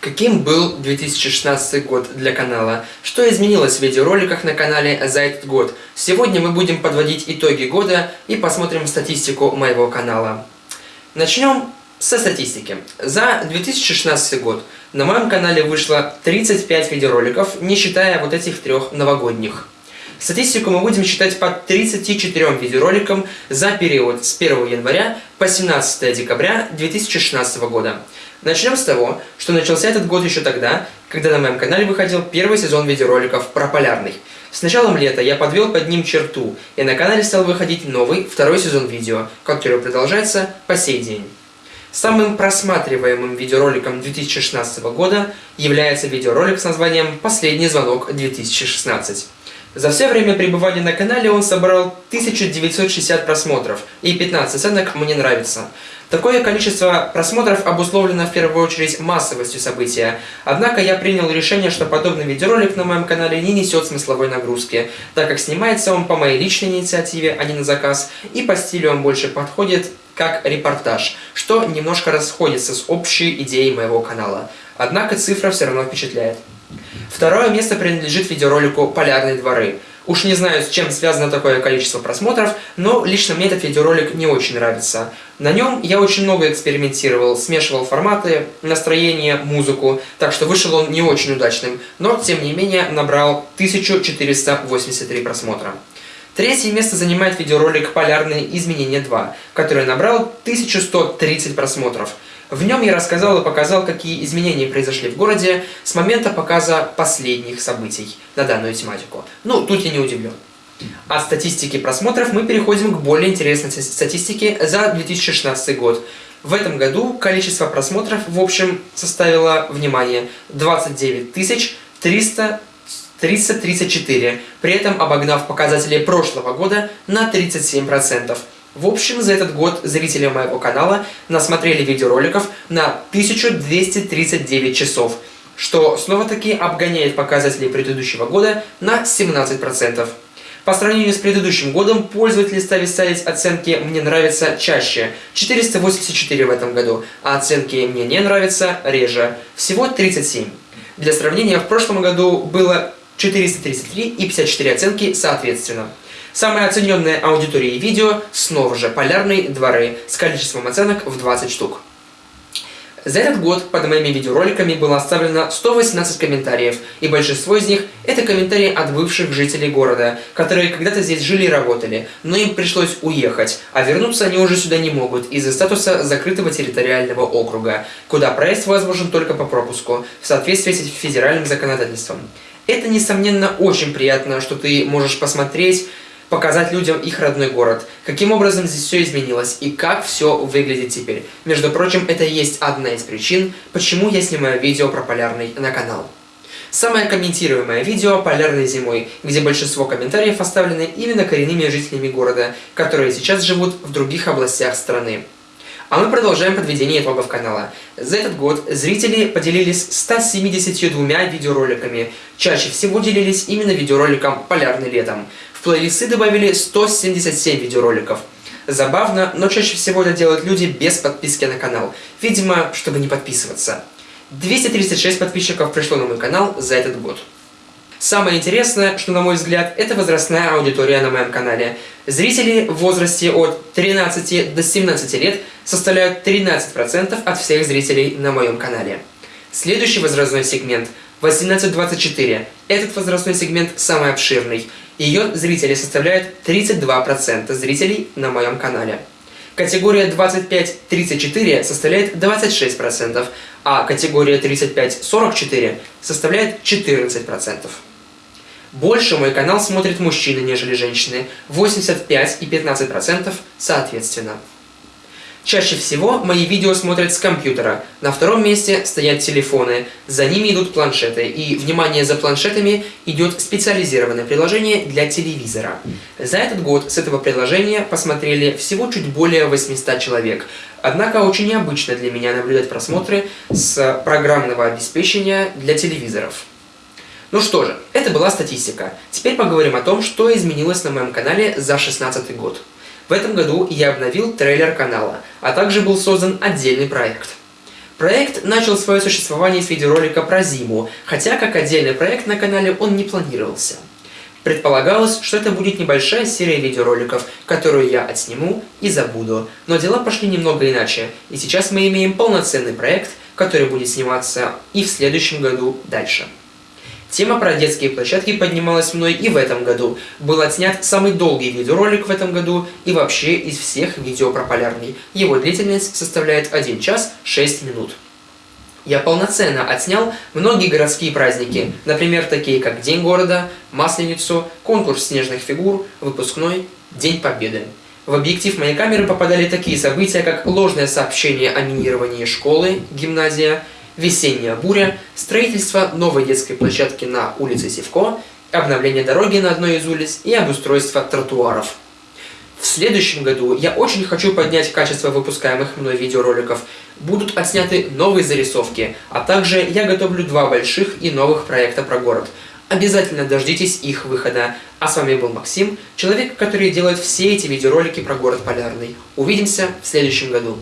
Каким был 2016 год для канала? Что изменилось в видеороликах на канале за этот год? Сегодня мы будем подводить итоги года и посмотрим статистику моего канала. Начнем со статистики. За 2016 год на моем канале вышло 35 видеороликов, не считая вот этих трех новогодних. Статистику мы будем считать по 34 видеороликам за период с 1 января по 17 декабря 2016 года. Начнем с того, что начался этот год еще тогда, когда на моем канале выходил первый сезон видеороликов про полярный. С началом лета я подвел под ним черту, и на канале стал выходить новый, второй сезон видео, который продолжается по сей день. Самым просматриваемым видеороликом 2016 года является видеоролик с названием «Последний звонок 2016». За все время пребывания на канале он собрал 1960 просмотров, и 15 оценок «Мне нравится». Такое количество просмотров обусловлено в первую очередь массовостью события, однако я принял решение, что подобный видеоролик на моем канале не несет смысловой нагрузки, так как снимается он по моей личной инициативе, а не на заказ, и по стилю он больше подходит как репортаж, что немножко расходится с общей идеей моего канала. Однако цифра все равно впечатляет. Второе место принадлежит видеоролику «Полярные дворы». Уж не знаю, с чем связано такое количество просмотров, но лично мне этот видеоролик не очень нравится. На нем я очень много экспериментировал, смешивал форматы, настроение, музыку, так что вышел он не очень удачным, но тем не менее набрал 1483 просмотра. Третье место занимает видеоролик «Полярные изменения 2», который набрал 1130 просмотров – в нем я рассказал и показал, какие изменения произошли в городе с момента показа последних событий на данную тематику. Ну, тут я не удивлен. От статистики просмотров мы переходим к более интересной статистике за 2016 год. В этом году количество просмотров в общем составило, внимание, 29 300 334, при этом обогнав показатели прошлого года на 37%. В общем, за этот год зрители моего канала насмотрели видеороликов на 1239 часов, что снова-таки обгоняет показатели предыдущего года на 17%. По сравнению с предыдущим годом, пользователи стали ставить оценки «Мне нравится» чаще – 484 в этом году, а оценки «Мне не нравится» реже – всего 37. Для сравнения, в прошлом году было 433 и 54 оценки соответственно. Самая оцененная аудитория видео снова же полярные дворы с количеством оценок в 20 штук. За этот год под моими видеороликами было оставлено 118 комментариев, и большинство из них – это комментарии от бывших жителей города, которые когда-то здесь жили и работали, но им пришлось уехать, а вернуться они уже сюда не могут из-за статуса закрытого территориального округа, куда проезд возможен только по пропуску, в соответствии с федеральным законодательством. Это, несомненно, очень приятно, что ты можешь посмотреть показать людям их родной город, каким образом здесь все изменилось и как все выглядит теперь. Между прочим, это есть одна из причин, почему я снимаю видео про полярный на канал. Самое комментируемое видео «Полярной зимой», где большинство комментариев оставлены именно коренными жителями города, которые сейчас живут в других областях страны. А мы продолжаем подведение итогов канала. За этот год зрители поделились 172 видеороликами. Чаще всего делились именно видеороликом «Полярный летом». Плейлисты добавили 177 видеороликов. Забавно, но чаще всего это делают люди без подписки на канал. Видимо, чтобы не подписываться. 236 подписчиков пришло на мой канал за этот год. Самое интересное, что, на мой взгляд, это возрастная аудитория на моем канале. Зрители в возрасте от 13 до 17 лет составляют 13% от всех зрителей на моем канале. Следующий возрастной сегмент – 18-24. Этот возрастной сегмент самый обширный. Ее зрители составляют 32% зрителей на моем канале. Категория 25-34 составляет 26%, а категория 35-44 составляет 14%. Больше мой канал смотрят мужчины, нежели женщины, 85 и 15% соответственно. Чаще всего мои видео смотрят с компьютера, на втором месте стоят телефоны, за ними идут планшеты, и, внимание, за планшетами идет специализированное приложение для телевизора. За этот год с этого приложения посмотрели всего чуть более 800 человек, однако очень необычно для меня наблюдать просмотры с программного обеспечения для телевизоров. Ну что же, это была статистика. Теперь поговорим о том, что изменилось на моем канале за 2016 год. В этом году я обновил трейлер канала, а также был создан отдельный проект. Проект начал свое существование с видеоролика про зиму, хотя как отдельный проект на канале он не планировался. Предполагалось, что это будет небольшая серия видеороликов, которую я отсниму и забуду. Но дела пошли немного иначе, и сейчас мы имеем полноценный проект, который будет сниматься и в следующем году дальше. Тема про детские площадки поднималась мной и в этом году. Был отснят самый долгий видеоролик в этом году и вообще из всех видео про полярный. Его длительность составляет 1 час 6 минут. Я полноценно отснял многие городские праздники, например, такие как День города, Масленицу, конкурс снежных фигур, выпускной, День Победы. В объектив моей камеры попадали такие события, как ложное сообщение о минировании школы, гимназия, весенняя буря, строительство новой детской площадки на улице Севко, обновление дороги на одной из улиц и обустройство тротуаров. В следующем году я очень хочу поднять качество выпускаемых мной видеороликов. Будут отсняты новые зарисовки, а также я готовлю два больших и новых проекта про город. Обязательно дождитесь их выхода. А с вами был Максим, человек, который делает все эти видеоролики про город Полярный. Увидимся в следующем году.